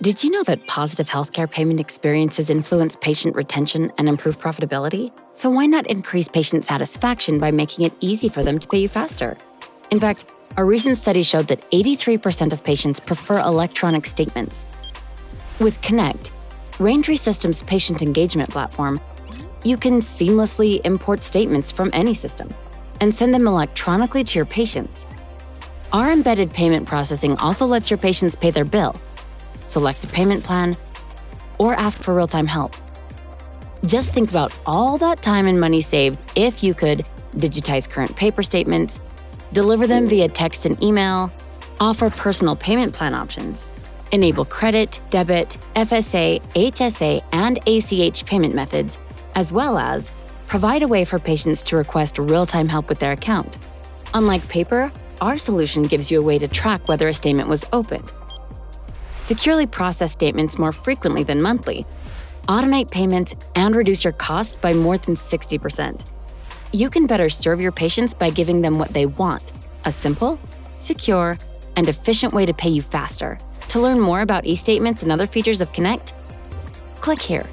Did you know that positive healthcare payment experiences influence patient retention and improve profitability? So why not increase patient satisfaction by making it easy for them to pay you faster? In fact, a recent study showed that 83% of patients prefer electronic statements. With Connect, Raintree Systems' patient engagement platform, you can seamlessly import statements from any system and send them electronically to your patients. Our embedded payment processing also lets your patients pay their bill select a payment plan, or ask for real-time help. Just think about all that time and money saved if you could digitize current paper statements, deliver them via text and email, offer personal payment plan options, enable credit, debit, FSA, HSA, and ACH payment methods, as well as provide a way for patients to request real-time help with their account. Unlike paper, our solution gives you a way to track whether a statement was opened, securely process statements more frequently than monthly, automate payments, and reduce your cost by more than 60%. You can better serve your patients by giving them what they want a simple, secure, and efficient way to pay you faster. To learn more about e statements and other features of Connect, click here.